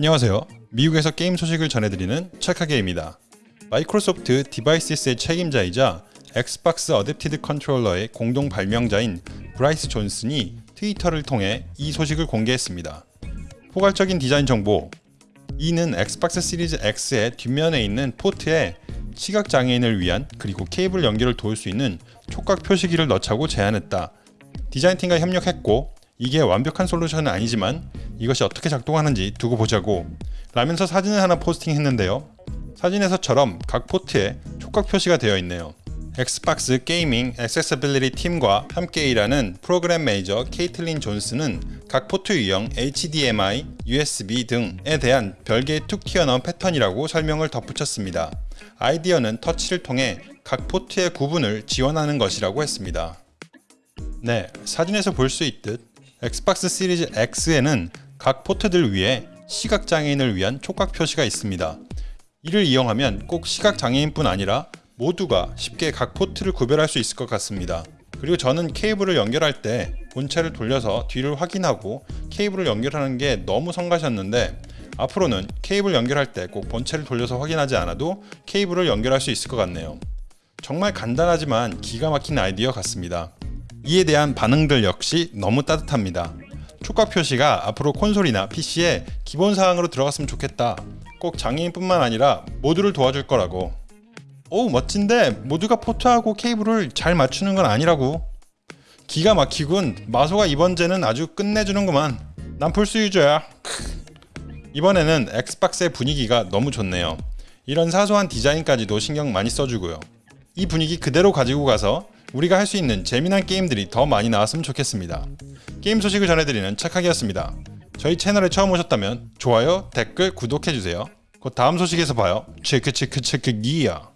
안녕하세요. 미국에서 게임 소식을 전해드리는 찰카게입니다. 마이크로소프트 Devices의 책임자이자 엑스박스 Adaptive Controller의 공동 발명자인 브라이스 존슨이 트위터를 통해 이 소식을 공개했습니다. 포괄적인 디자인 정보 이는 엑스박스 시리즈 X의 뒷면에 있는 포트에 시각장애인을 위한 그리고 케이블 연결을 도울 수 있는 촉각 표시기를 넣자고 제안했다. 디자인팀과 협력했고 이게 완벽한 솔루션은 아니지만 이것이 어떻게 작동하는지 두고 보자고 라면서 사진을 하나 포스팅했는데요. 사진에서처럼 각 포트에 촉각 표시가 되어 있네요. 엑스박스 Gaming Accessibility 팀과 함께 일하는 프로그램 매니저 케이틀린 존스는 각 포트 유형 HDMI, USB 등에 대한 별개의 툭 튀어나온 패턴이라고 설명을 덧붙였습니다. 아이디어는 터치를 통해 각 포트의 구분을 지원하는 것이라고 했습니다. 네, 사진에서 볼 수 있듯 엑스박스 시리즈 X에는 각 포트들 위에 시각장애인을 위한 촉각 표시가 있습니다. 이를 이용하면 꼭 시각장애인뿐 아니라 모두가 쉽게 각 포트를 구별할 수 있을 것 같습니다. 그리고 저는 케이블을 연결할 때 본체를 돌려서 뒤를 확인하고 케이블을 연결하는 게 너무 성가셨는데 앞으로는 케이블 연결할 때 꼭 본체를 돌려서 확인하지 않아도 케이블을 연결할 수 있을 것 같네요. 정말 간단하지만 기가 막힌 아이디어 같습니다. 이에 대한 반응들 역시 너무 따뜻합니다. 촉각 표시가 앞으로 콘솔이나 PC에 기본 사항으로 들어갔으면 좋겠다. 꼭 장애인뿐만 아니라 모두를 도와줄 거라고. 오 멋진데 모두가 포트하고 케이블을 잘 맞추는 건 아니라고. 기가 막히군. 마소가 이번 gen은 아주 끝내주는구만. 난 플스 유저야. 이번에는 엑스박스의 분위기가 너무 좋네요. 이런 사소한 디자인까지도 신경 많이 써주고요. 이 분위기 그대로 가지고 가서 우리가 할 수 있는 재미난 게임들이 더 많이 나왔으면 좋겠습니다. 게임 소식을 전해드리는 착하기였습니다. 저희 채널에 처음 오셨다면 좋아요, 댓글, 구독해주세요. 곧 다음 소식에서 봐요. 체크 체크 체크 기야.